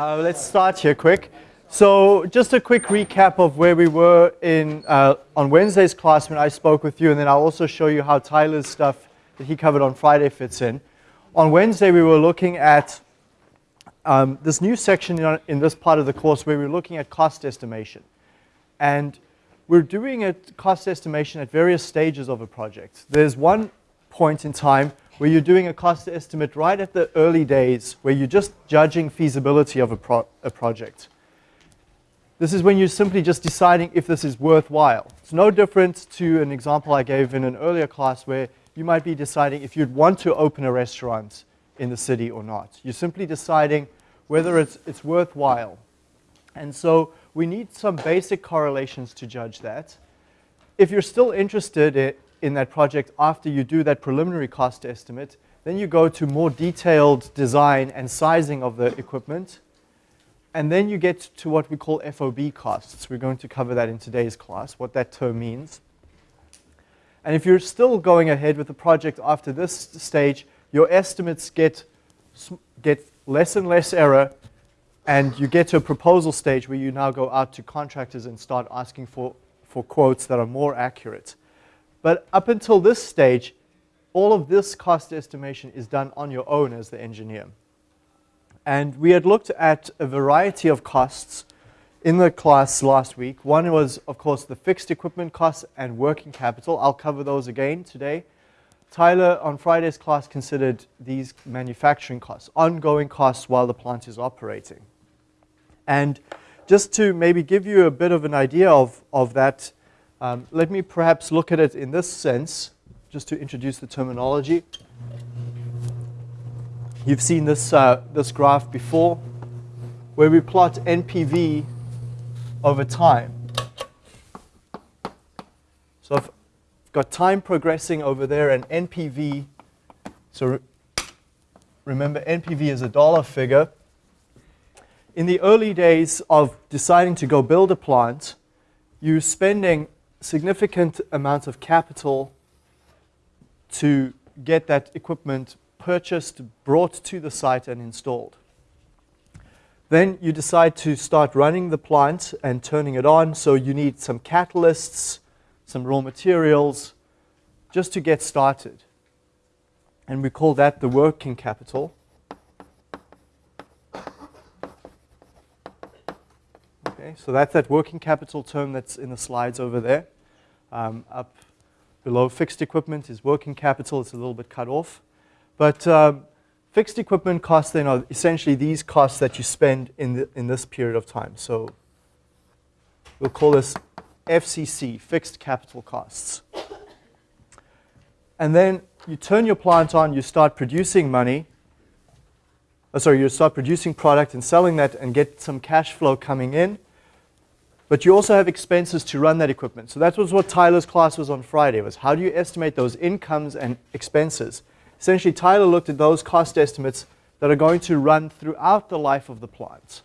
Uh, let's start here quick. So just a quick recap of where we were in uh, on Wednesday's class when I spoke with you, and then I'll also show you how Tyler's stuff that he covered on Friday fits in. On Wednesday, we were looking at um, this new section in, in this part of the course where we're looking at cost estimation. And we're doing a cost estimation at various stages of a project. There's one point in time where you're doing a cost estimate right at the early days where you're just judging feasibility of a, pro a project. This is when you're simply just deciding if this is worthwhile. It's no different to an example I gave in an earlier class where you might be deciding if you'd want to open a restaurant in the city or not. You're simply deciding whether it's, it's worthwhile. And so we need some basic correlations to judge that. If you're still interested in that project after you do that preliminary cost estimate, then you go to more detailed design and sizing of the equipment. And then you get to what we call FOB costs. We're going to cover that in today's class, what that term means. And if you're still going ahead with the project after this stage, your estimates get, get less and less error, and you get to a proposal stage where you now go out to contractors and start asking for, for quotes that are more accurate. But up until this stage, all of this cost estimation is done on your own as the engineer. And we had looked at a variety of costs in the class last week. One was, of course, the fixed equipment costs and working capital. I'll cover those again today. Tyler, on Friday's class, considered these manufacturing costs, ongoing costs while the plant is operating. And just to maybe give you a bit of an idea of, of that, um, let me perhaps look at it in this sense, just to introduce the terminology. You've seen this, uh, this graph before, where we plot NPV over time. So I've got time progressing over there and NPV. So re remember, NPV is a dollar figure. In the early days of deciding to go build a plant, you're spending significant amounts of capital to get that equipment purchased, brought to the site, and installed. Then you decide to start running the plant and turning it on. So you need some catalysts, some raw materials, just to get started. And we call that the working capital. Okay, so that's that working capital term that's in the slides over there. Um, up below fixed equipment is working capital. It's a little bit cut off. But um, Fixed equipment costs then are essentially these costs that you spend in, the, in this period of time. So we'll call this FCC, fixed capital costs. And then you turn your plant on, you start producing money. Oh, sorry, you start producing product and selling that and get some cash flow coming in. But you also have expenses to run that equipment. So that was what Tyler's class was on Friday, was how do you estimate those incomes and expenses? Essentially, Tyler looked at those cost estimates that are going to run throughout the life of the plant.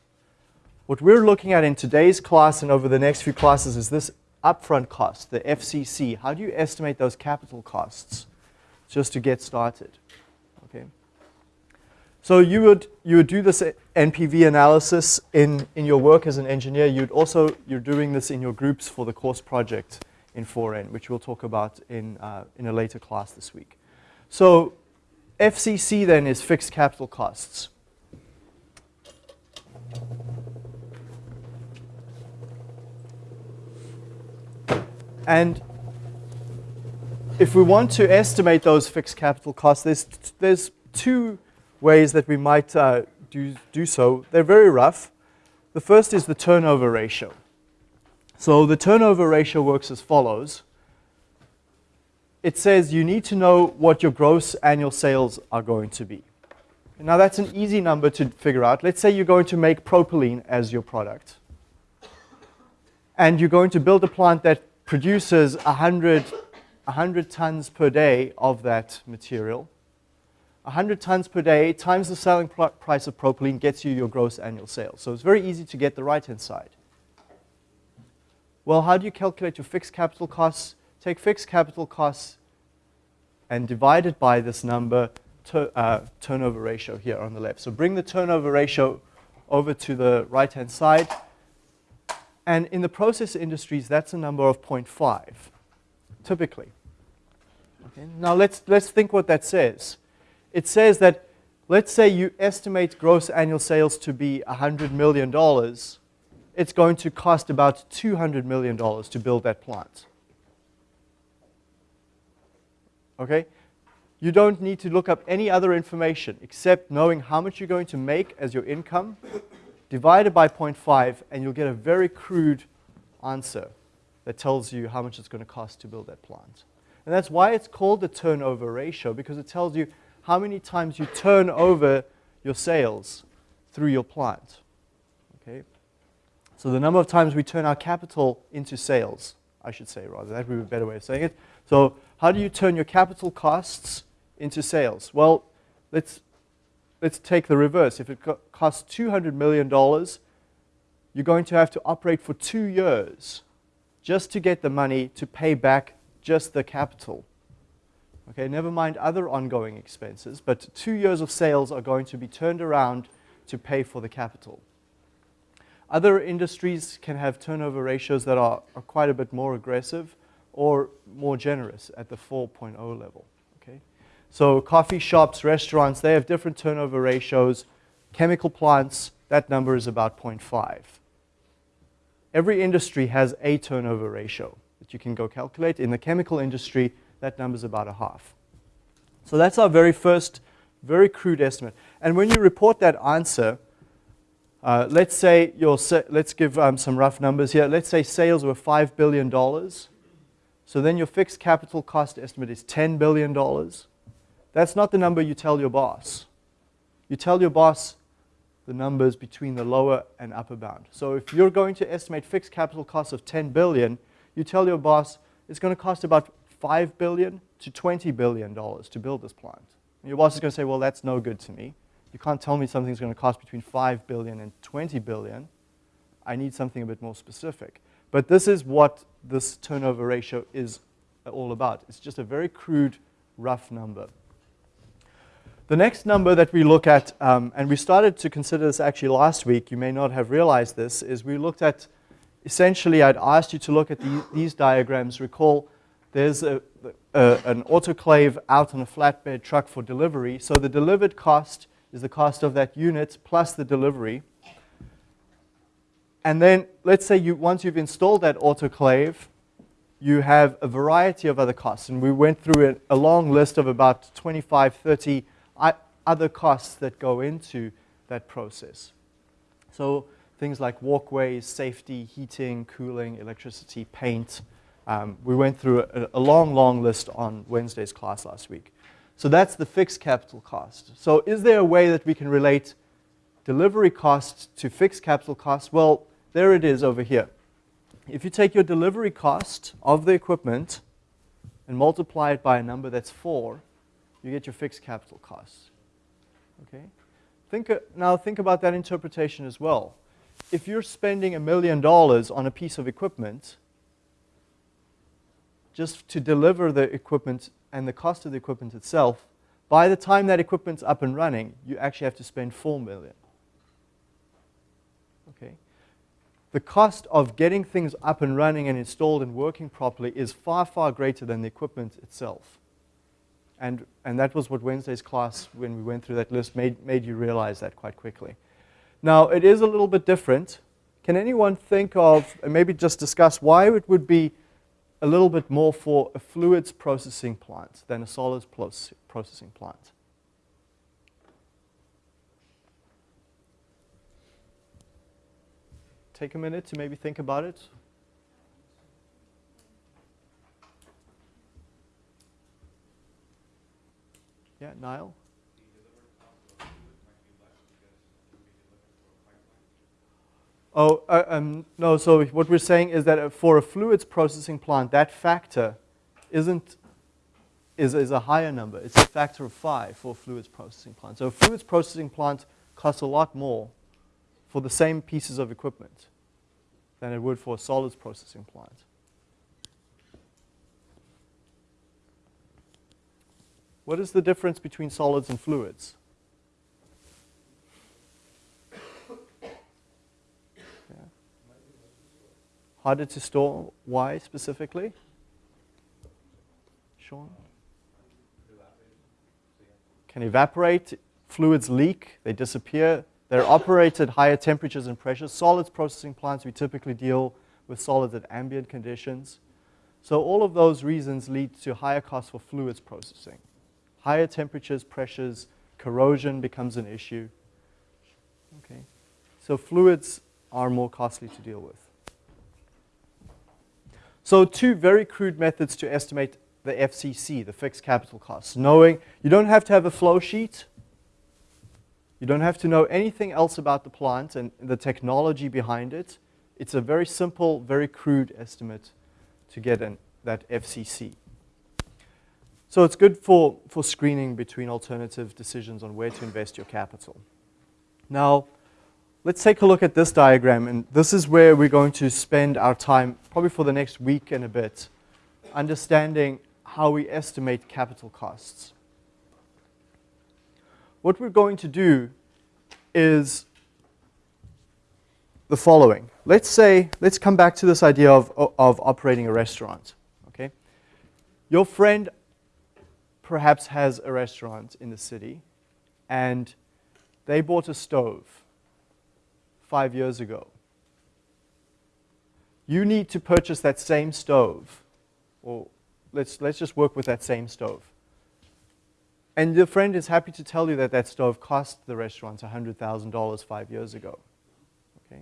What we're looking at in today's class and over the next few classes is this upfront cost, the FCC. How do you estimate those capital costs just to get started? So you would, you would do this NPV analysis in, in your work as an engineer. You'd also, you're doing this in your groups for the course project in 4N, which we'll talk about in, uh, in a later class this week. So FCC then is fixed capital costs. And if we want to estimate those fixed capital costs, there's, there's two ways that we might uh, do, do so. They're very rough. The first is the turnover ratio. So the turnover ratio works as follows it says you need to know what your gross annual sales are going to be. Now that's an easy number to figure out. Let's say you're going to make propylene as your product. And you're going to build a plant that produces 100, 100 tons per day of that material. 100 tons per day times the selling price of propylene gets you your gross annual sales. So it's very easy to get the right-hand side. Well, how do you calculate your fixed capital costs? take fixed capital costs and divide it by this number, uh, turnover ratio here on the left. So bring the turnover ratio over to the right-hand side. And in the process industries, that's a number of 0.5, typically. Okay. Now let's, let's think what that says. It says that, let's say you estimate gross annual sales to be $100 million. It's going to cost about $200 million to build that plant. Okay? You don't need to look up any other information except knowing how much you're going to make as your income, divided by 0.5, and you'll get a very crude answer that tells you how much it's going to cost to build that plant. And that's why it's called the turnover ratio, because it tells you how many times you turn over your sales through your plant. Okay? So the number of times we turn our capital into sales, I should say rather. That would be a better way of saying it. So how do you turn your capital costs into sales? Well, let's, let's take the reverse. If it costs $200 million, you're going to have to operate for two years just to get the money to pay back just the capital. Okay, never mind other ongoing expenses, but two years of sales are going to be turned around to pay for the capital. Other industries can have turnover ratios that are, are quite a bit more aggressive or more generous at the 4.0 level. Okay? So coffee shops, restaurants, they have different turnover ratios. Chemical plants, that number is about 0.5. Every industry has a turnover ratio that you can go calculate. In the chemical industry, that number is about a half. So that's our very first, very crude estimate. And when you report that answer, uh, let's say your, let's give um, some rough numbers here. Let's say sales were $5 billion. So then your fixed capital cost estimate is $10 billion. That's not the number you tell your boss. You tell your boss the numbers between the lower and upper bound. So if you're going to estimate fixed capital costs of 10 billion, you tell your boss it's going to cost about 5 billion to 20 billion dollars to build this plant. And your boss is going to say, well, that's no good to me. You can't tell me something's going to cost between 5 billion and 20 billion. I need something a bit more specific. But this is what this turnover ratio is all about. It's just a very crude, rough number. The next number that we look at, um, and we started to consider this actually last week, you may not have realized this, is we looked at, essentially I'd asked you to look at the, these diagrams. Recall there's a, a, an autoclave out on a flatbed truck for delivery. So the delivered cost is the cost of that unit plus the delivery. And then let's say you, once you've installed that autoclave, you have a variety of other costs. And we went through a, a long list of about 25, 30 other costs that go into that process. So things like walkways, safety, heating, cooling, electricity, paint. Um, we went through a, a long, long list on Wednesday's class last week. So that's the fixed capital cost. So is there a way that we can relate delivery costs to fixed capital costs? Well, there it is over here. If you take your delivery cost of the equipment and multiply it by a number that's 4, you get your fixed capital costs. Okay? Think, uh, now think about that interpretation as well. If you're spending a million dollars on a piece of equipment, just to deliver the equipment and the cost of the equipment itself, by the time that equipment's up and running, you actually have to spend 4 million. Okay? the cost of getting things up and running and installed and working properly is far, far greater than the equipment itself. And, and that was what Wednesday's class, when we went through that list, made, made you realize that quite quickly. Now, it is a little bit different. Can anyone think of, and maybe just discuss why it would be a little bit more for a fluids processing plant than a solids processing plant? take a minute to maybe think about it? Yeah, Niall? Oh, uh, um, no, so what we're saying is that for a fluids processing plant, that factor isn't, is, is a higher number. It's a factor of five for a fluids processing plant. So a fluids processing plant costs a lot more for the same pieces of equipment than it would for a solids processing plant. What is the difference between solids and fluids? Harder to store. Why specifically? Sean? Can evaporate. Fluids leak. They disappear. They're operated at higher temperatures and pressures. Solids processing plants, we typically deal with solids at ambient conditions. So all of those reasons lead to higher costs for fluids processing. Higher temperatures, pressures, corrosion becomes an issue. Okay. So fluids are more costly to deal with. So two very crude methods to estimate the FCC, the fixed capital costs. Knowing you don't have to have a flow sheet. You don't have to know anything else about the plant and the technology behind it. It's a very simple, very crude estimate to get an, that FCC. So it's good for, for screening between alternative decisions on where to invest your capital. Now, let's take a look at this diagram. And this is where we're going to spend our time, probably for the next week and a bit, understanding how we estimate capital costs. What we're going to do is the following. Let's say, let's come back to this idea of, of operating a restaurant. Okay? Your friend perhaps has a restaurant in the city and they bought a stove five years ago. You need to purchase that same stove, or let's, let's just work with that same stove. And your friend is happy to tell you that that stove cost the restaurant $100,000 five years ago. Okay?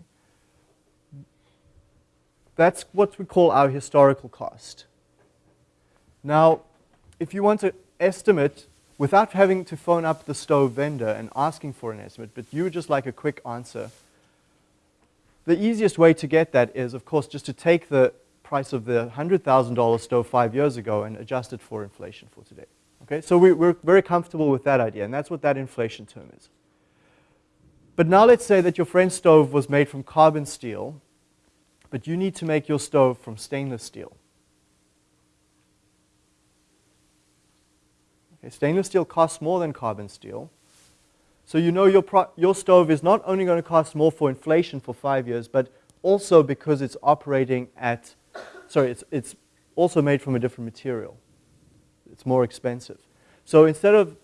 That's what we call our historical cost. Now, if you want to estimate without having to phone up the stove vendor and asking for an estimate, but you would just like a quick answer, the easiest way to get that is, of course, just to take the price of the $100,000 stove five years ago and adjust it for inflation for today. Okay, so we, we're very comfortable with that idea, and that's what that inflation term is. But now let's say that your friend's stove was made from carbon steel, but you need to make your stove from stainless steel. Okay, stainless steel costs more than carbon steel. So you know your, your stove is not only going to cost more for inflation for five years, but also because it's operating at, sorry, it's, it's also made from a different material. It's more expensive. So instead of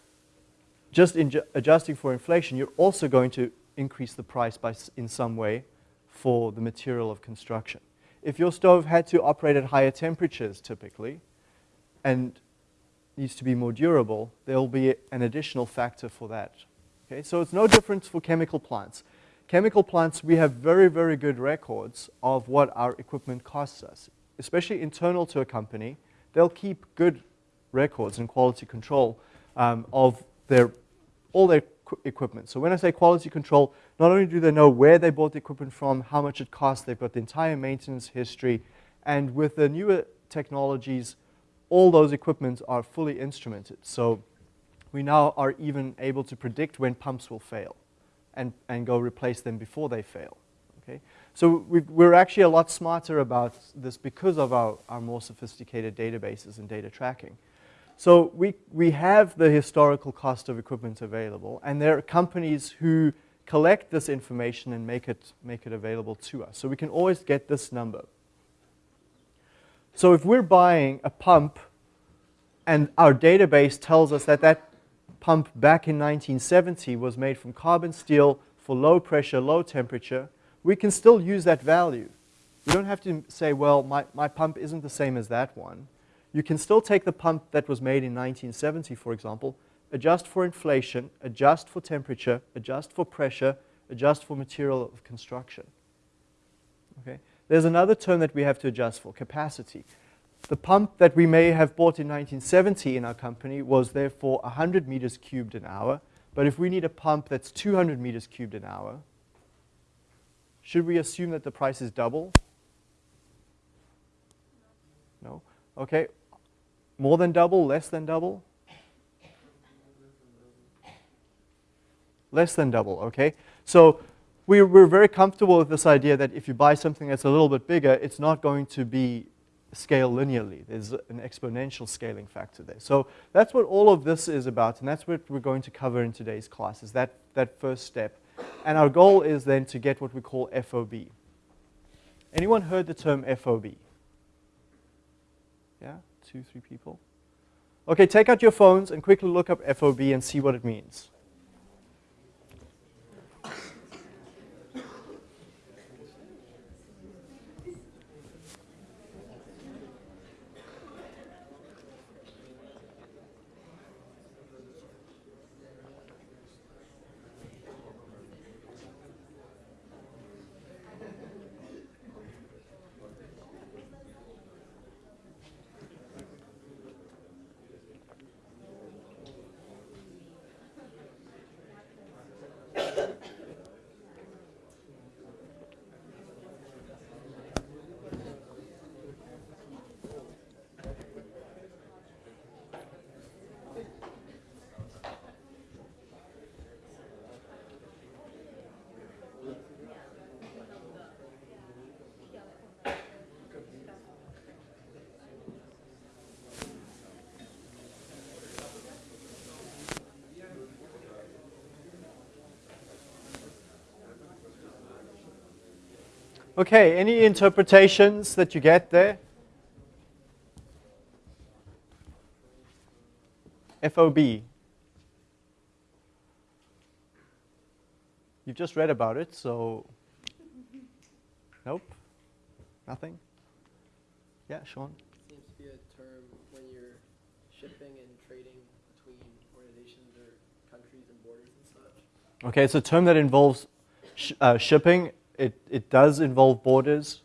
just adjusting for inflation, you're also going to increase the price by, in some way for the material of construction. If your stove had to operate at higher temperatures typically, and needs to be more durable, there will be an additional factor for that. Okay, so it's no different for chemical plants. Chemical plants, we have very, very good records of what our equipment costs us, especially internal to a company. They'll keep good records and quality control um, of their, all their equipment. So when I say quality control, not only do they know where they bought the equipment from, how much it costs, they've got the entire maintenance history, and with the newer technologies, all those equipments are fully instrumented. So we now are even able to predict when pumps will fail and, and go replace them before they fail. Okay? So we are actually a lot smarter about this because of our, our more sophisticated databases and data tracking. So we, we have the historical cost of equipment available, and there are companies who collect this information and make it, make it available to us. So we can always get this number. So if we're buying a pump and our database tells us that that pump back in 1970 was made from carbon steel for low pressure, low temperature, we can still use that value. You don't have to say, well, my, my pump isn't the same as that one. You can still take the pump that was made in 1970, for example, adjust for inflation, adjust for temperature, adjust for pressure, adjust for material of construction. Okay? There's another term that we have to adjust for, capacity. The pump that we may have bought in 1970 in our company was therefore 100 meters cubed an hour. But if we need a pump that's 200 meters cubed an hour, should we assume that the price is double? No. Okay. More than double, less than double? Less than double, okay? So we, we're very comfortable with this idea that if you buy something that's a little bit bigger, it's not going to be scale linearly. There's an exponential scaling factor there. So that's what all of this is about, and that's what we're going to cover in today's class, is that, that first step. And our goal is then to get what we call FOB. Anyone heard the term FOB? Yeah, two, three people. Okay, take out your phones and quickly look up FOB and see what it means. Okay, any interpretations that you get there? FOB. You've just read about it, so nope, nothing. Yeah, Sean. Seems to be a term when you're shipping and trading between organizations or countries and borders and such. Okay, it's a term that involves sh uh, shipping it, it does involve borders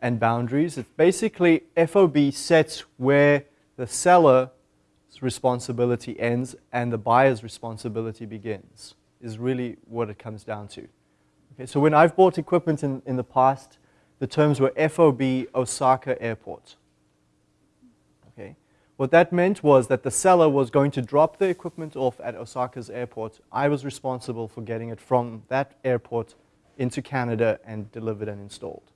and boundaries. It's basically FOB sets where the seller's responsibility ends and the buyer's responsibility begins, is really what it comes down to. Okay, so when I've bought equipment in, in the past, the terms were FOB Osaka Airport. Okay. What that meant was that the seller was going to drop the equipment off at Osaka's airport. I was responsible for getting it from that airport into Canada and delivered and installed.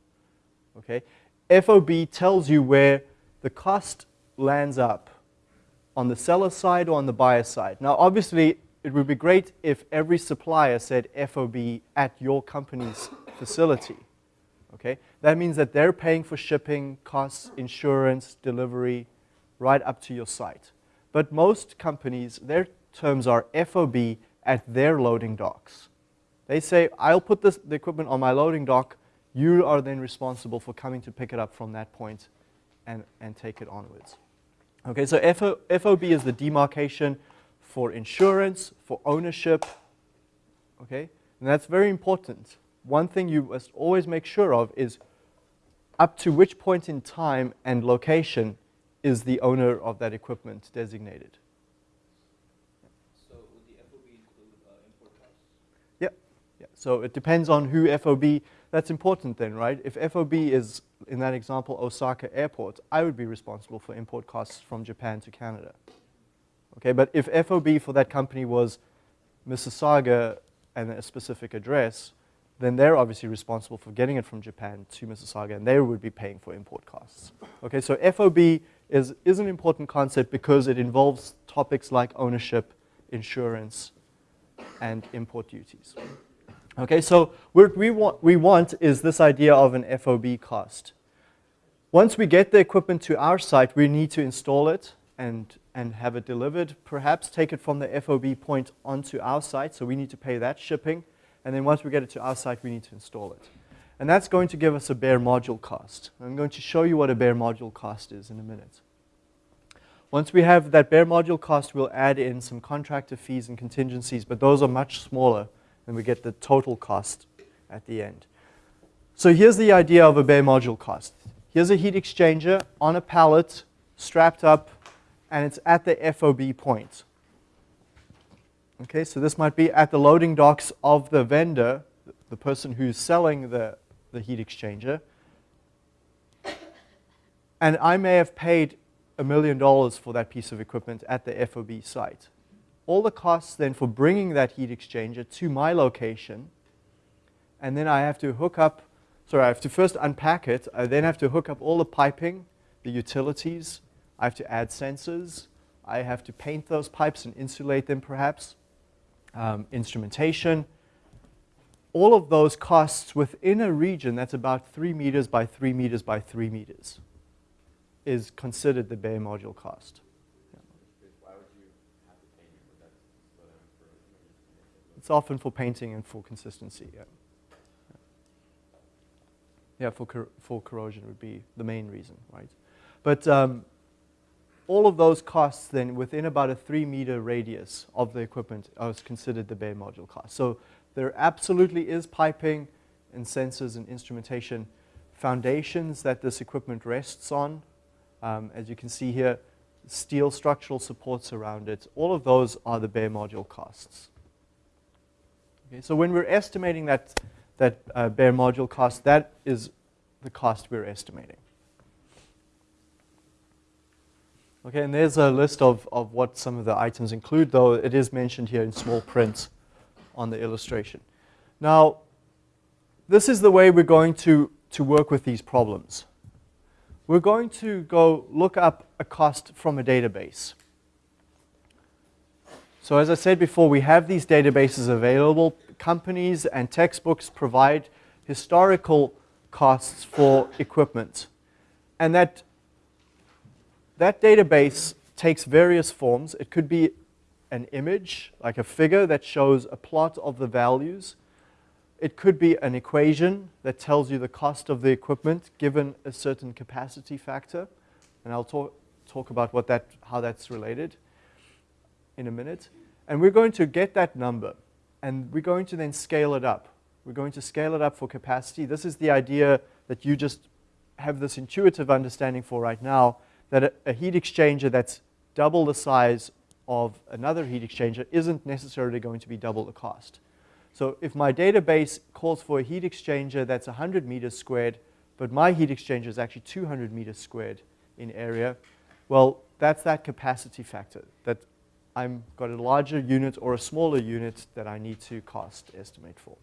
Okay? FOB tells you where the cost lands up on the seller side or on the buyer side. Now, obviously, it would be great if every supplier said FOB at your company's facility. Okay? That means that they're paying for shipping, costs, insurance, delivery, right up to your site. But most companies, their terms are FOB at their loading docks. They say, I'll put this, the equipment on my loading dock. You are then responsible for coming to pick it up from that point and, and take it onwards. Okay, so FO, FOB is the demarcation for insurance, for ownership. Okay, and that's very important. One thing you must always make sure of is up to which point in time and location is the owner of that equipment designated. So it depends on who FOB, that's important then, right? If FOB is, in that example, Osaka Airport, I would be responsible for import costs from Japan to Canada. Okay, but if FOB for that company was Mississauga and a specific address, then they're obviously responsible for getting it from Japan to Mississauga, and they would be paying for import costs. Okay, so FOB is, is an important concept because it involves topics like ownership, insurance, and import duties. Okay, so what we want, we want is this idea of an FOB cost. Once we get the equipment to our site, we need to install it and, and have it delivered, perhaps take it from the FOB point onto our site, so we need to pay that shipping. And then once we get it to our site, we need to install it. And that's going to give us a bare module cost. I'm going to show you what a bare module cost is in a minute. Once we have that bare module cost, we'll add in some contractor fees and contingencies, but those are much smaller and we get the total cost at the end. So here's the idea of a bare module cost. Here's a heat exchanger on a pallet, strapped up, and it's at the FOB point. Okay, so this might be at the loading docks of the vendor, the person who's selling the, the heat exchanger. And I may have paid a million dollars for that piece of equipment at the FOB site all the costs then for bringing that heat exchanger to my location, and then I have to hook up, sorry, I have to first unpack it, I then have to hook up all the piping, the utilities, I have to add sensors, I have to paint those pipes and insulate them perhaps, um, instrumentation, all of those costs within a region that's about 3 meters by 3 meters by 3 meters is considered the bare module cost. It's often for painting and for consistency, yeah. Yeah, for, cor for corrosion would be the main reason, right? But um, all of those costs then within about a three meter radius of the equipment are considered the bare module cost. So there absolutely is piping and sensors and instrumentation foundations that this equipment rests on. Um, as you can see here, steel structural supports around it. All of those are the bare module costs. Okay, so when we're estimating that, that uh, bare module cost, that is the cost we're estimating. Okay, and there's a list of, of what some of the items include, though it is mentioned here in small print on the illustration. Now, this is the way we're going to, to work with these problems. We're going to go look up a cost from a database. So as I said before, we have these databases available. Companies and textbooks provide historical costs for equipment. And that, that database takes various forms. It could be an image, like a figure that shows a plot of the values. It could be an equation that tells you the cost of the equipment given a certain capacity factor. And I'll talk, talk about what that, how that's related in a minute. And we're going to get that number, and we're going to then scale it up. We're going to scale it up for capacity. This is the idea that you just have this intuitive understanding for right now, that a, a heat exchanger that's double the size of another heat exchanger isn't necessarily going to be double the cost. So if my database calls for a heat exchanger that's 100 meters squared, but my heat exchanger is actually 200 meters squared in area, well, that's that capacity factor that I've got a larger unit or a smaller unit that I need to cost estimate for.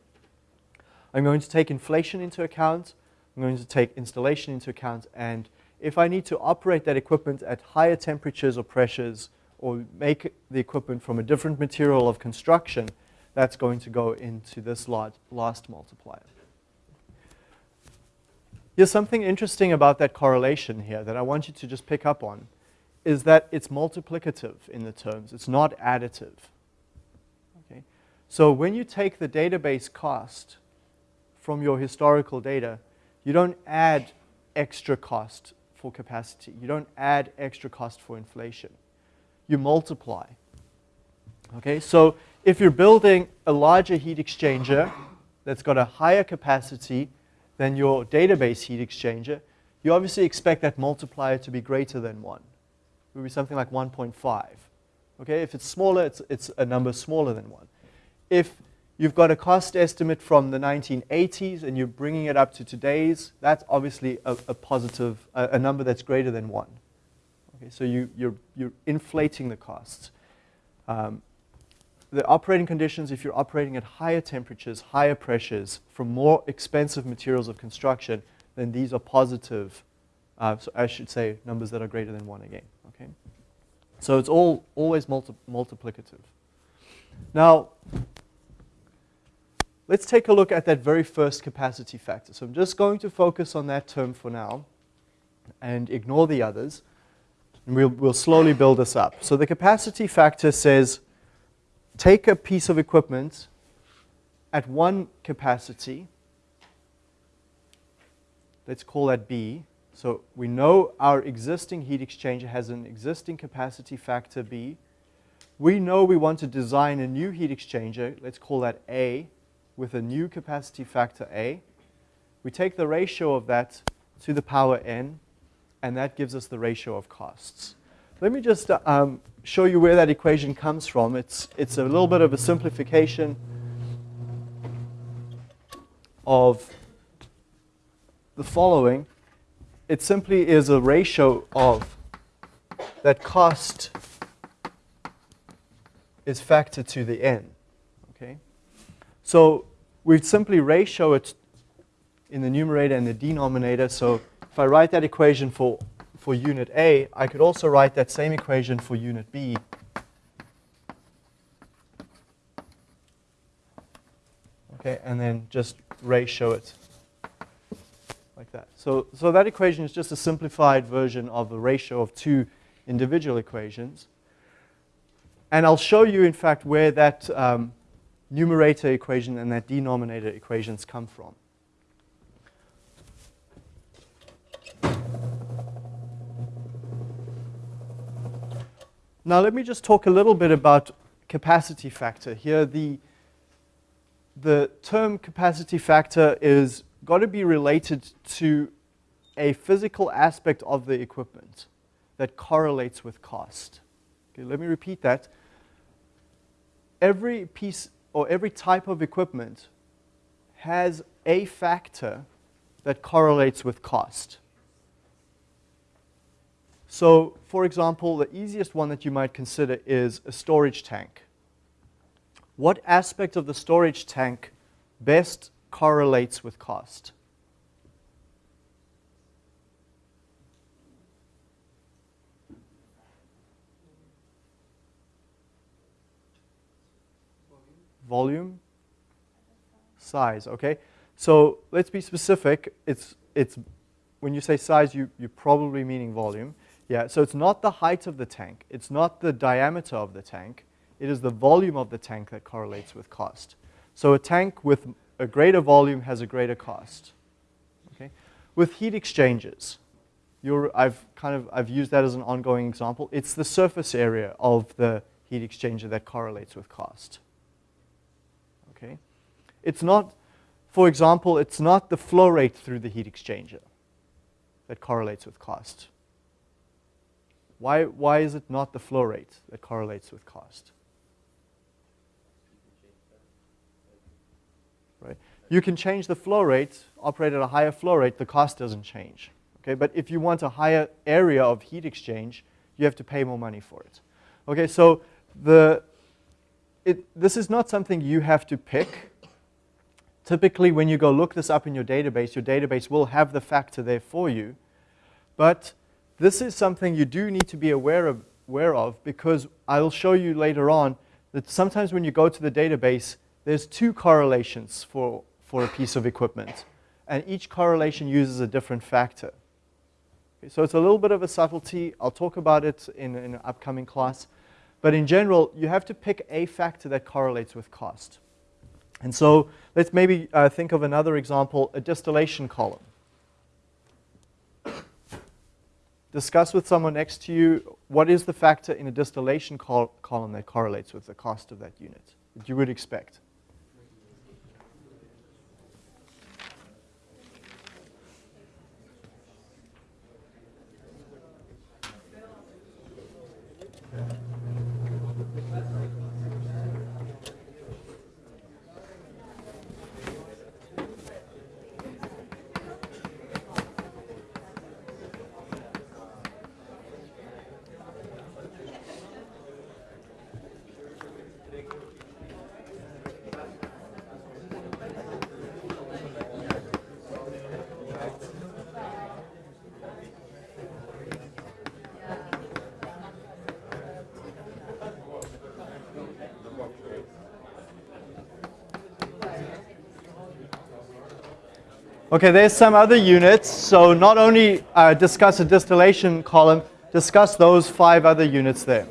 I'm going to take inflation into account. I'm going to take installation into account. And if I need to operate that equipment at higher temperatures or pressures or make the equipment from a different material of construction, that's going to go into this last multiplier. Here's something interesting about that correlation here that I want you to just pick up on is that it's multiplicative in the terms. It's not additive. Okay? So when you take the database cost from your historical data, you don't add extra cost for capacity. You don't add extra cost for inflation. You multiply. Okay, so if you're building a larger heat exchanger that's got a higher capacity than your database heat exchanger, you obviously expect that multiplier to be greater than 1 would be something like 1.5. Okay, if it's smaller, it's, it's a number smaller than 1. If you've got a cost estimate from the 1980s and you're bringing it up to today's, that's obviously a, a positive, a, a, number that's greater than 1. Okay, so you, you're, you're inflating the costs. Um, the operating conditions, if you're operating at higher temperatures, higher pressures, from more expensive materials of construction, then these are positive, uh, so I should say numbers that are greater than 1 again. So it's all always multi multiplicative. Now, let's take a look at that very first capacity factor. So I'm just going to focus on that term for now and ignore the others. And we'll, we'll slowly build this up. So the capacity factor says take a piece of equipment at one capacity, let's call that B, so we know our existing heat exchanger has an existing capacity factor B. We know we want to design a new heat exchanger, let's call that A, with a new capacity factor A. We take the ratio of that to the power n, and that gives us the ratio of costs. Let me just uh, um, show you where that equation comes from. It's, it's a little bit of a simplification of the following it simply is a ratio of that cost is factored to the n. Okay? So we simply ratio it in the numerator and the denominator. So if I write that equation for, for unit A, I could also write that same equation for unit B. Okay, and then just ratio it like that. So, so that equation is just a simplified version of the ratio of two individual equations. And I'll show you, in fact, where that um, numerator equation and that denominator equations come from. Now let me just talk a little bit about capacity factor. Here the, the term capacity factor is got to be related to a physical aspect of the equipment that correlates with cost. Okay, let me repeat that. Every piece or every type of equipment has a factor that correlates with cost. So, for example, the easiest one that you might consider is a storage tank. What aspect of the storage tank best correlates with cost? Volume, size, okay? So let's be specific. It's, it's, when you say size, you, you're probably meaning volume. Yeah, so it's not the height of the tank. It's not the diameter of the tank. It is the volume of the tank that correlates with cost. So a tank with a greater volume has a greater cost. Okay? With heat exchangers, I've kind of I've used that as an ongoing example. It's the surface area of the heat exchanger that correlates with cost. Okay? It's not, for example, it's not the flow rate through the heat exchanger that correlates with cost. Why, why is it not the flow rate that correlates with cost? Right? You can change the flow rate, operate at a higher flow rate, the cost doesn't change. Okay? But if you want a higher area of heat exchange, you have to pay more money for it. Okay, so the, it, this is not something you have to pick. Typically, when you go look this up in your database, your database will have the factor there for you. But this is something you do need to be aware of, aware of because I'll show you later on that sometimes when you go to the database, there's two correlations for, for a piece of equipment. And each correlation uses a different factor. Okay, so it's a little bit of a subtlety. I'll talk about it in, in an upcoming class. But in general, you have to pick a factor that correlates with cost. And so let's maybe uh, think of another example, a distillation column discuss with someone next to you what is the factor in a distillation col column that correlates with the cost of that unit that you would expect. Amen. Okay, there's some other units. So not only uh, discuss a distillation column, discuss those five other units there.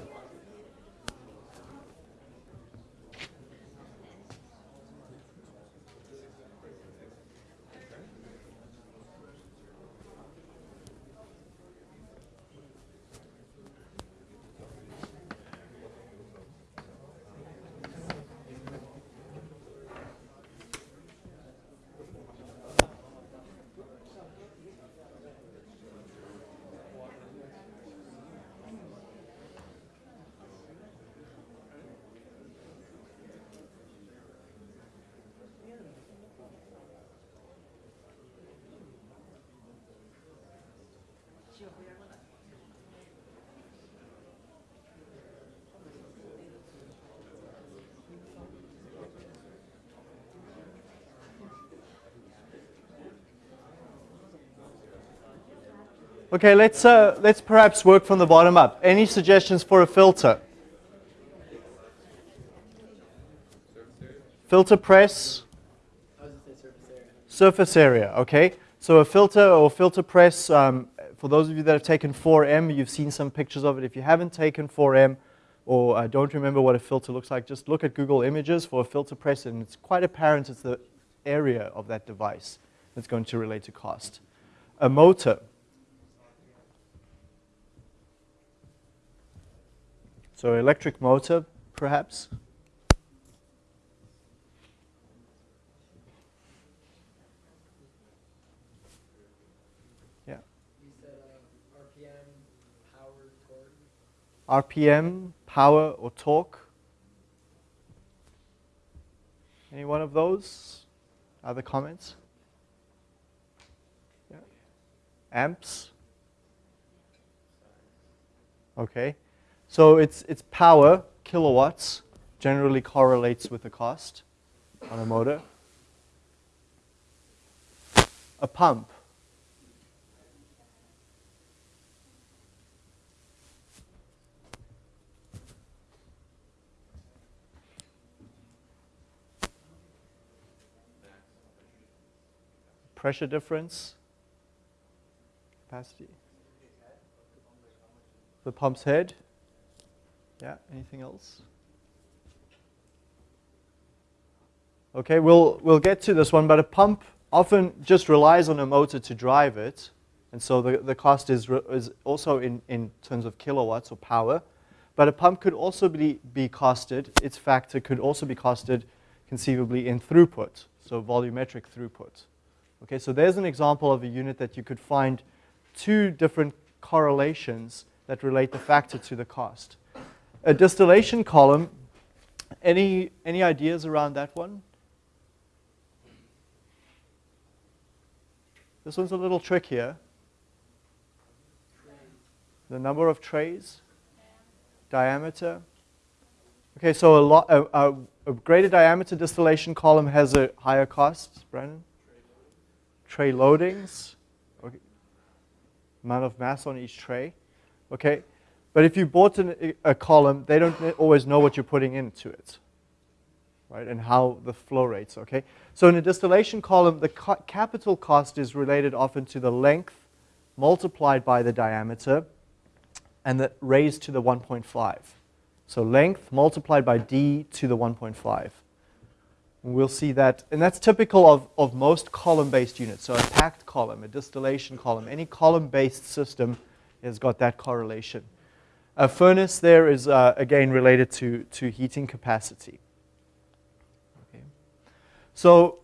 Okay, let's, uh, let's perhaps work from the bottom up. Any suggestions for a filter? Filter press, Surface area, Surface area, okay? So a filter or filter press, um, for those of you that have taken 4M, you've seen some pictures of it. If you haven't taken 4M or uh, don't remember what a filter looks like, just look at Google Images for a filter press and it's quite apparent it's the area of that device that's going to relate to cost. A motor. So electric motor, perhaps. Yeah. Said RPM, power. RPM, power, or torque? Any one of those? Other comments? Yeah. Amps? Okay. So it's, it's power, kilowatts, generally correlates with the cost on a motor. A pump. pressure difference, capacity. The pump's head. Yeah, anything else? Okay, we'll, we'll get to this one, but a pump often just relies on a motor to drive it. And so the, the cost is, is also in, in terms of kilowatts or power. But a pump could also be, be costed, its factor could also be costed conceivably in throughput, so volumetric throughput. Okay, so there's an example of a unit that you could find two different correlations that relate the factor to the cost. A distillation column, any, any ideas around that one? This one's a little trickier. The number of trays, diameter. Okay, so a, lot, a, a, a greater diameter distillation column has a higher cost, Brandon? tray loadings, okay. amount of mass on each tray. Okay, but if you bought an, a column, they don't always know what you're putting into it, right, and how the flow rates. Okay, so in a distillation column, the ca capital cost is related often to the length multiplied by the diameter, and the raised to the 1.5. So length multiplied by d to the 1.5. We'll see that, and that's typical of, of most column-based units. So a packed column, a distillation column, any column-based system has got that correlation. A furnace there is, uh, again, related to, to heating capacity. Okay. So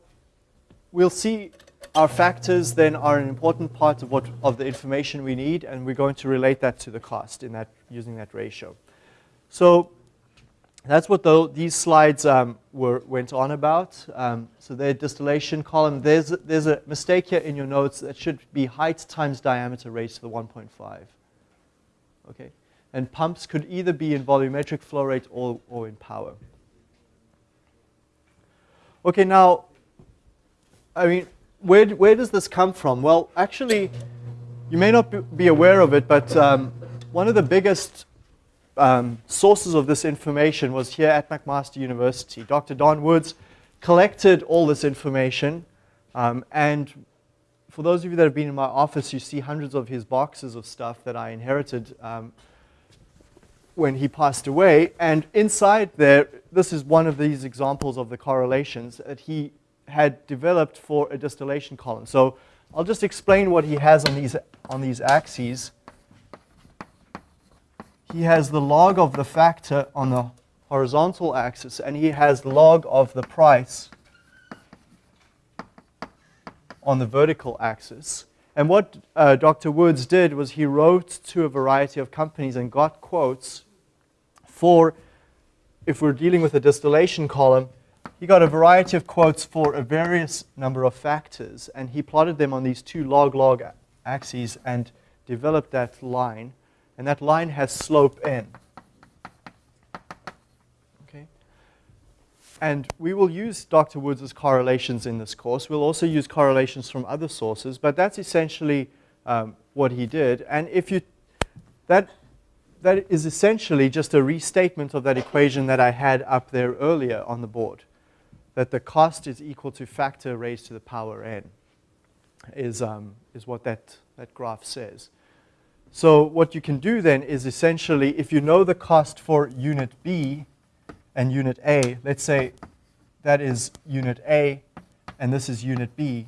we'll see our factors then are an important part of, what, of the information we need, and we're going to relate that to the cost in that, using that ratio. So that's what the, these slides um, were, went on about. Um, so the distillation column, there's, there's a mistake here in your notes that should be height times diameter raised to the 1.5. Okay, and pumps could either be in volumetric flow rate or, or in power. Okay, now, I mean, where, where does this come from? Well, actually, you may not be aware of it, but um, one of the biggest um, sources of this information was here at McMaster University. Dr. Don Woods collected all this information, um, and for those of you that have been in my office, you see hundreds of his boxes of stuff that I inherited um, when he passed away. And inside there, this is one of these examples of the correlations that he had developed for a distillation column. So I'll just explain what he has on these, on these axes he has the log of the factor on the horizontal axis, and he has log of the price on the vertical axis. And what uh, Dr. Woods did was he wrote to a variety of companies and got quotes for, if we're dealing with a distillation column, he got a variety of quotes for a various number of factors, and he plotted them on these two log-log axes and developed that line and that line has slope n. Okay? And we will use Dr. Woods' correlations in this course. We'll also use correlations from other sources, but that's essentially um, what he did. And if you, that, that is essentially just a restatement of that equation that I had up there earlier on the board. that the cost is equal to factor raised to the power n, is, um, is what that, that graph says. So what you can do then is essentially, if you know the cost for unit B and unit A, let's say that is unit A and this is unit B,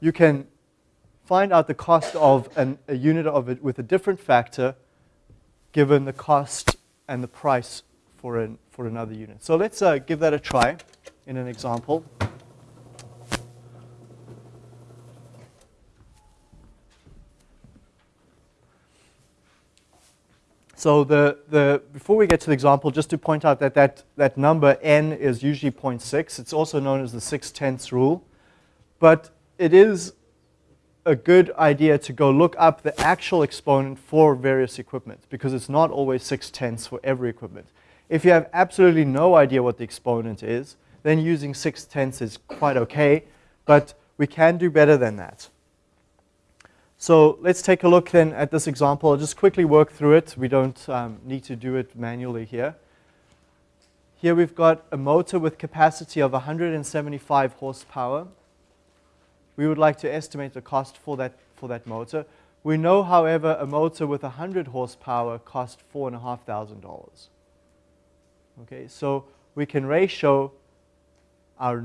you can find out the cost of an, a unit of it with a different factor given the cost and the price for, an, for another unit. So let's uh, give that a try in an example. So the, the, before we get to the example, just to point out that that, that number n is usually 0.6. It's also known as the 6 tenths rule. But it is a good idea to go look up the actual exponent for various equipment because it's not always 6 tenths for every equipment. If you have absolutely no idea what the exponent is, then using 6 tenths is quite okay, but we can do better than that. So let's take a look then at this example. I'll just quickly work through it. We don't um, need to do it manually here. Here we've got a motor with capacity of 175 horsepower. We would like to estimate the cost for that, for that motor. We know, however, a motor with 100 horsepower costs $4,500. Okay, so we can ratio our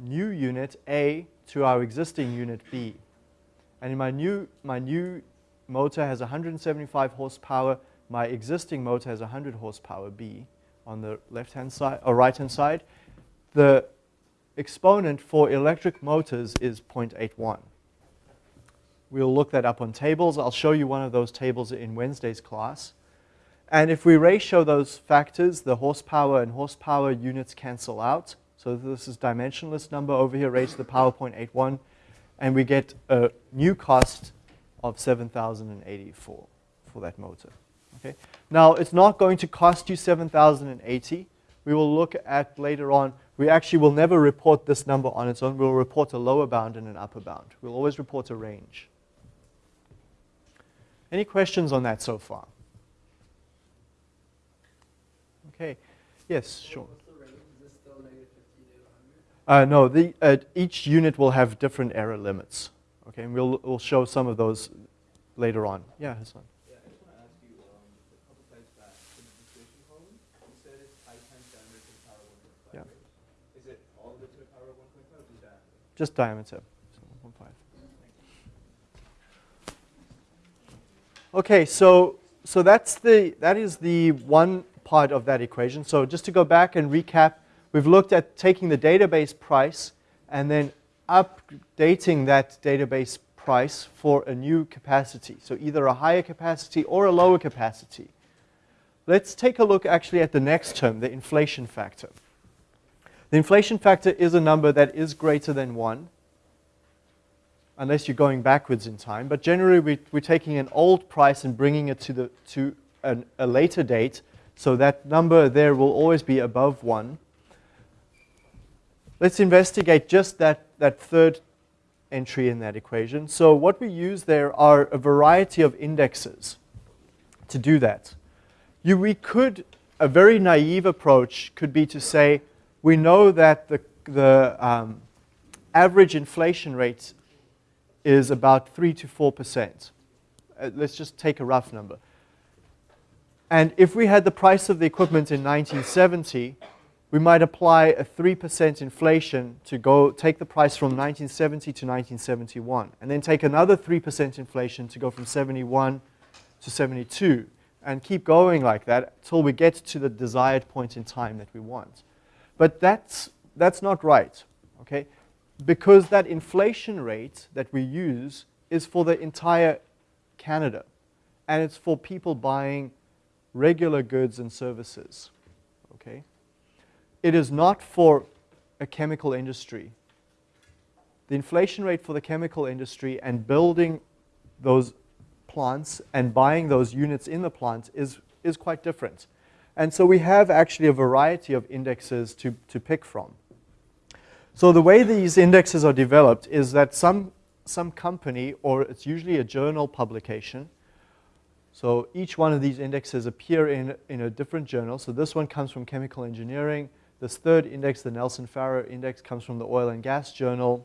new unit A to our existing unit B. And my new, my new motor has 175 horsepower. My existing motor has 100 horsepower B on the left-hand side or right-hand side. The exponent for electric motors is 0.81. We'll look that up on tables. I'll show you one of those tables in Wednesday's class. And if we ratio those factors, the horsepower and horsepower units cancel out. So this is dimensionless number over here raised to the power 0.81 and we get a new cost of 7,084 for that motor. Okay? Now, it's not going to cost you 7,080. We will look at later on, we actually will never report this number on its own. We'll report a lower bound and an upper bound. We'll always report a range. Any questions on that so far? Okay. Yes, sure. Uh, no, the, uh, each unit will have different error limits. Okay, and we'll, we'll show some of those later on. Yeah, Hassan. Yeah, just want to ask you, a couple slides back, in the deflation column, you said it's I times diameter to the power 1.5, Yeah. right? Is it all of it to the power 1.5 just diameter? Just diameter. So 1.5. Okay, so so that's the that is the one part of that equation. So just to go back and recap, we've looked at taking the database price and then updating that database price for a new capacity. So either a higher capacity or a lower capacity. Let's take a look actually at the next term, the inflation factor. The inflation factor is a number that is greater than 1, unless you're going backwards in time. But generally, we, we're taking an old price and bringing it to, the, to an, a later date. So that number there will always be above 1. Let's investigate just that, that third entry in that equation. So what we use there are a variety of indexes to do that. You, we could, a very naive approach could be to say, we know that the, the um, average inflation rate is about 3 to 4%. Uh, let's just take a rough number. And if we had the price of the equipment in 1970, we might apply a 3% inflation to go take the price from 1970 to 1971, and then take another 3% inflation to go from 71 to 72, and keep going like that until we get to the desired point in time that we want. But that's, that's not right, okay? Because that inflation rate that we use is for the entire Canada, and it's for people buying regular goods and services? It is not for a chemical industry. The inflation rate for the chemical industry and building those plants and buying those units in the plant is, is quite different. And so we have actually a variety of indexes to, to pick from. So the way these indexes are developed is that some, some company, or it's usually a journal publication, So each one of these indexes appear in, in a different journal. So this one comes from Chemical Engineering. This third index, the Nelson-Farrar index, comes from the Oil and Gas Journal.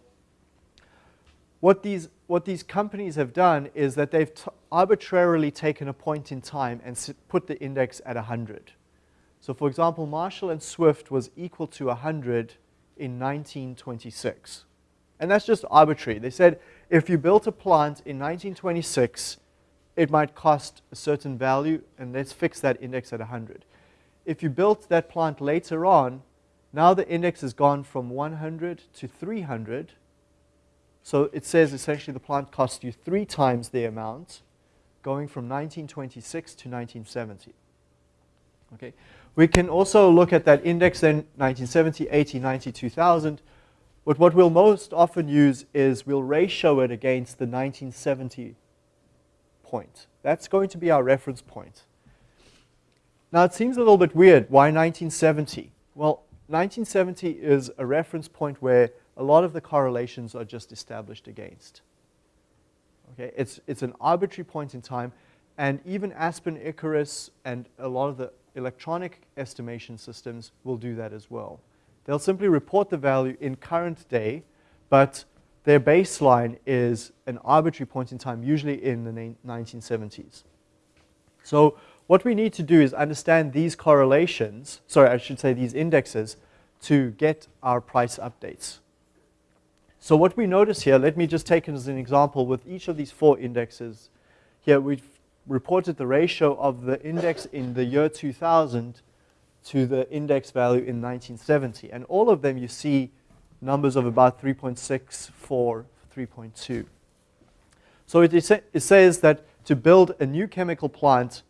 What these, what these companies have done is that they've arbitrarily taken a point in time and put the index at 100. So for example, Marshall and Swift was equal to 100 in 1926. And that's just arbitrary. They said if you built a plant in 1926, it might cost a certain value, and let's fix that index at 100. If you built that plant later on, now the index has gone from 100 to 300. So it says essentially the plant cost you three times the amount, going from 1926 to 1970. Okay. We can also look at that index then 1970, 80, 90, 2000. But what we'll most often use is we'll ratio it against the 1970 point. That's going to be our reference point. Now it seems a little bit weird. Why 1970? Well, 1970 is a reference point where a lot of the correlations are just established against. Okay, it's, it's an arbitrary point in time, and even Aspen Icarus and a lot of the electronic estimation systems will do that as well. They'll simply report the value in current day, but their baseline is an arbitrary point in time, usually in the 1970s. So what we need to do is understand these correlations, sorry, I should say these indexes, to get our price updates. So what we notice here, let me just take it as an example with each of these four indexes. Here we've reported the ratio of the index in the year 2000 to the index value in 1970. And all of them you see numbers of about 3.6, 4, 3.2. So it, it says that to build a new chemical plant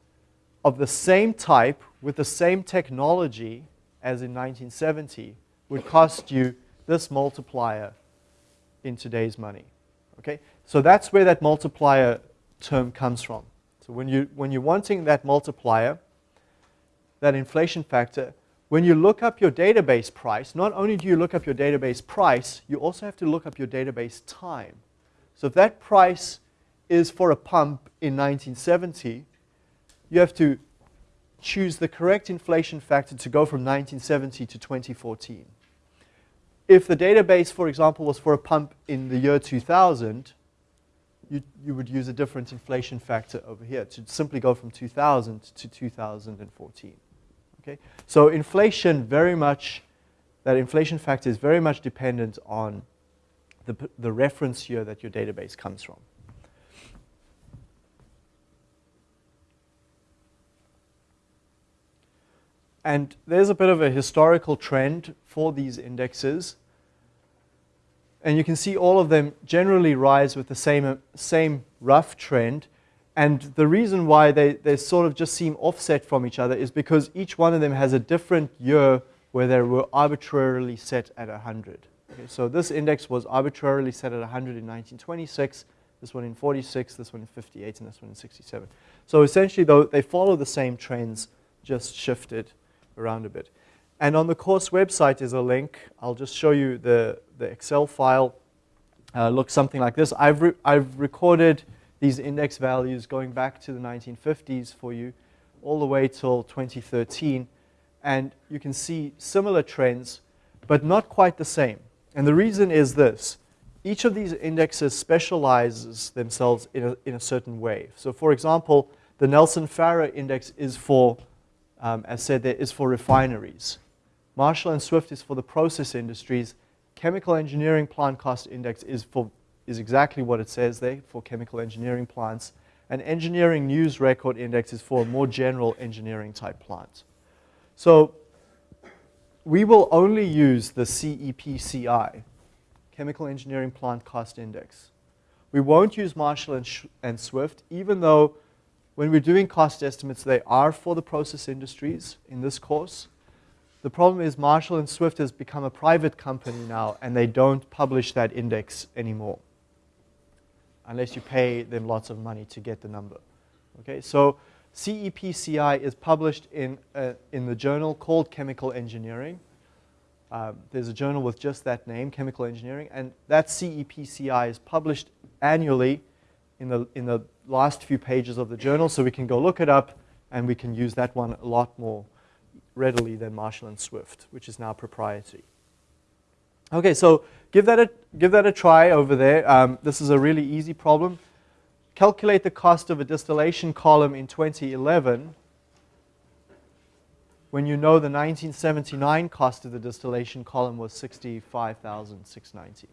of the same type with the same technology as in 1970 would cost you this multiplier in today's money. Okay? So that's where that multiplier term comes from. So when, you, when you're wanting that multiplier, that inflation factor, when you look up your database price, not only do you look up your database price, you also have to look up your database time. So if that price is for a pump in 1970, you have to choose the correct inflation factor to go from 1970 to 2014. If the database, for example, was for a pump in the year 2000, you, you would use a different inflation factor over here to simply go from 2000 to 2014. Okay? So inflation very much, that inflation factor is very much dependent on the, the reference year that your database comes from. And there's a bit of a historical trend for these indexes. And you can see all of them generally rise with the same, uh, same rough trend. And the reason why they, they sort of just seem offset from each other is because each one of them has a different year where they were arbitrarily set at 100. Okay, so this index was arbitrarily set at 100 in 1926, this one in 46, this one in 58, and this one in 67. So essentially, though, they follow the same trends, just shifted around a bit. And on the course website is a link. I'll just show you the, the Excel file. Uh, looks something like this. I've, re I've recorded these index values going back to the 1950s for you, all the way till 2013. And you can see similar trends, but not quite the same. And the reason is this. Each of these indexes specializes themselves in a, in a certain way. So for example, the Nelson-Farrar index is for, um, as said there, is for refineries. Marshall and Swift is for the process industries. Chemical Engineering Plant Cost Index is for is exactly what it says there for chemical engineering plants. And Engineering News Record Index is for a more general engineering type plant. So we will only use the CEPCI, Chemical Engineering Plant Cost Index. We won't use Marshall and, and Swift, even though when we're doing cost estimates, they are for the process industries in this course. The problem is Marshall and Swift has become a private company now, and they don't publish that index anymore unless you pay them lots of money to get the number. Okay, so CEPCI is published in, uh, in the journal called Chemical Engineering. Um, there's a journal with just that name, Chemical Engineering, and that CEPCI is published annually in the, in the last few pages of the journal, so we can go look it up, and we can use that one a lot more readily than Marshall and Swift, which is now proprietary. Okay, so give that a, give that a try over there. Um, this is a really easy problem. Calculate the cost of a distillation column in 2011 when you know the 1979 cost of the distillation column was 65,690.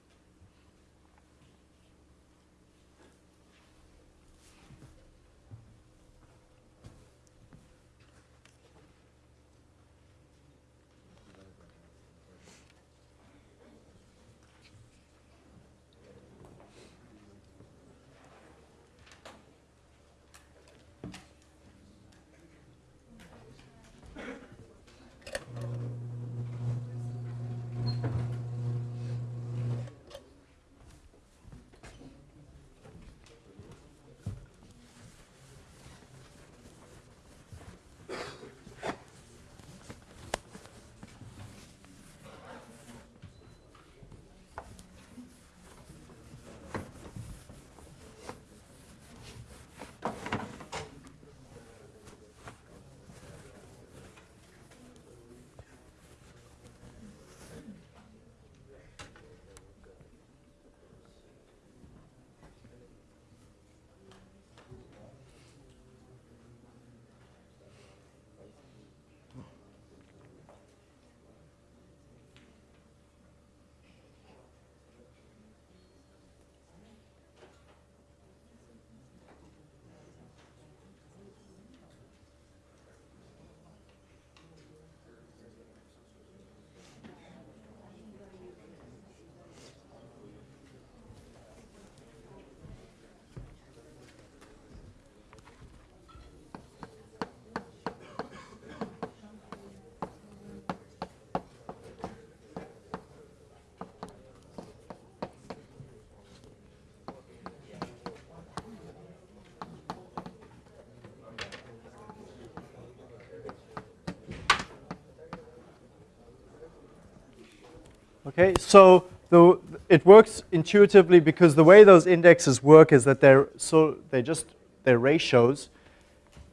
Okay, so the, it works intuitively because the way those indexes work is that they're so they just they're ratios.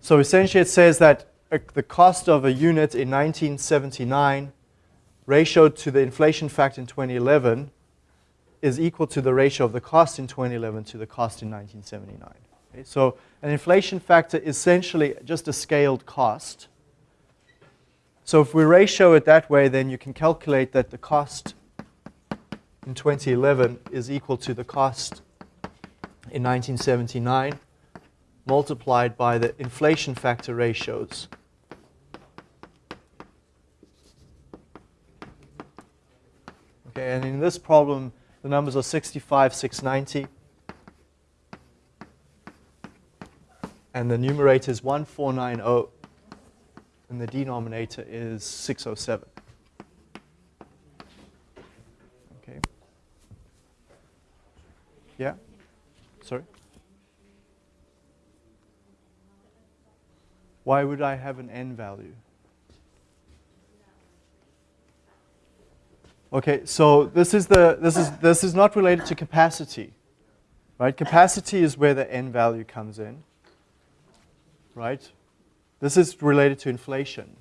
So essentially, it says that uh, the cost of a unit in 1979 ratioed to the inflation factor in 2011 is equal to the ratio of the cost in 2011 to the cost in 1979. Okay, so an inflation factor is essentially just a scaled cost. So if we ratio it that way, then you can calculate that the cost in 2011 is equal to the cost in 1979 multiplied by the inflation factor ratios. Okay, and in this problem, the numbers are 65, 690. And the numerator is 1490, and the denominator is 607. Yeah? Sorry? Why would I have an n value? Okay, so this is the this is this is not related to capacity. Right? Capacity is where the n value comes in. Right? This is related to inflation.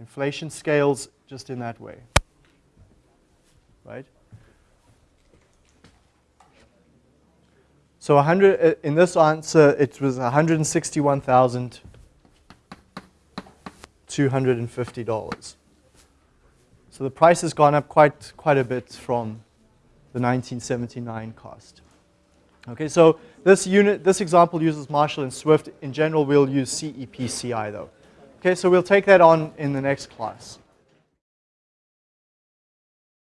Inflation scales just in that way. Right? So 100, uh, in this answer, it was $161,250. So the price has gone up quite, quite a bit from the 1979 cost. Okay, so this unit, this example uses Marshall and Swift. In general, we'll use CEPCI though. Okay, so we'll take that on in the next class.